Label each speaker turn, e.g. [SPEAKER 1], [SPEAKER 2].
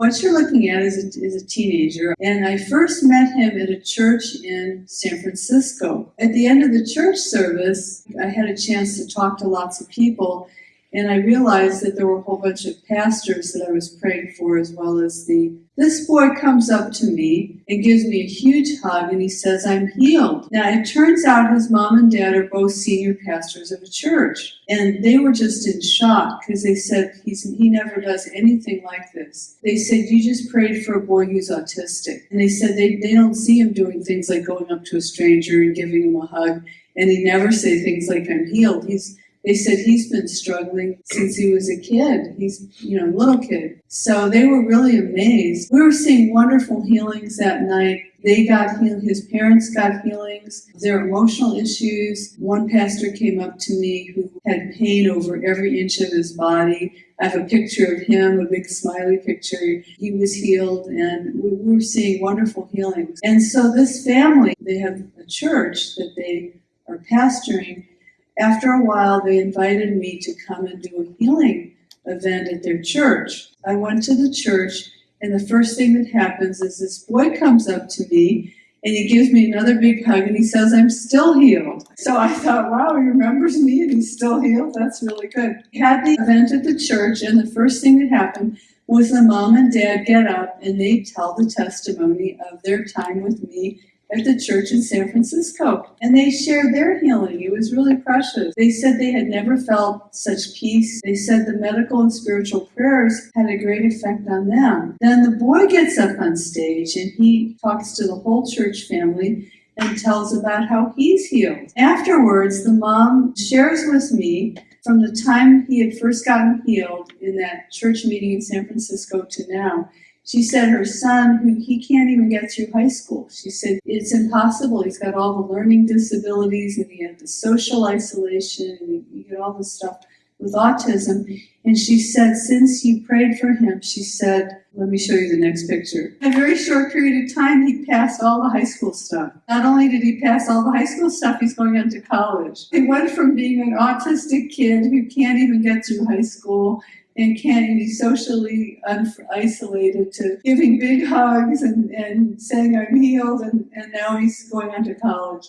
[SPEAKER 1] What you're looking at is a, is a teenager, and I first met him at a church in San Francisco. At the end of the church service, I had a chance to talk to lots of people, and I realized that there were a whole bunch of pastors that I was praying for, as well as the. This boy comes up to me and gives me a huge hug, and he says, I'm healed. Now, it turns out his mom and dad are both senior pastors of a church, and they were just in shock because they said, He's, He never does anything like this. They said, You just prayed for a boy who's autistic. And they said they, they don't see him doing things like going up to a stranger and giving him a hug, and he never say things like, I'm healed. He's they said he's been struggling since he was a kid. He's, you know, a little kid. So they were really amazed. We were seeing wonderful healings that night. They got healed, his parents got healings, their emotional issues. One pastor came up to me who had pain over every inch of his body. I have a picture of him, a big smiley picture. He was healed, and we were seeing wonderful healings. And so, this family, they have a church that they are pastoring, after a while, they invited me to come and do a healing event at their church. I went to the church, and the first thing that happens is this boy comes up to me and he gives me another big hug and he says, I'm still healed. So I thought, wow, he remembers me and he's still healed. That's really good. Had the event at the church, and the first thing that happened was the mom and dad get up and they tell the testimony of their time with me at the church in San Francisco. And they shared their healing. It was really precious. They said they had never felt such peace. They said the medical and spiritual prayers had a great effect on them. Then the boy gets up on stage and he talks to the whole church family and tells about how he's healed. Afterwards, the mom shares with me from the time he had first gotten healed in that church meeting in San Francisco to now she said her son, who he can't even get through high school, she said it's impossible. He's got all the learning disabilities and he had the social isolation and you get all this stuff with autism. And she said, since you prayed for him, she said, let me show you the next picture. In a very short period of time, he passed all the high school stuff. Not only did he pass all the high school stuff, he's going on to college. He went from being an autistic kid who can't even get through high school and can't be socially isolated to giving big hugs and, and saying I'm healed and, and now he's going on to college.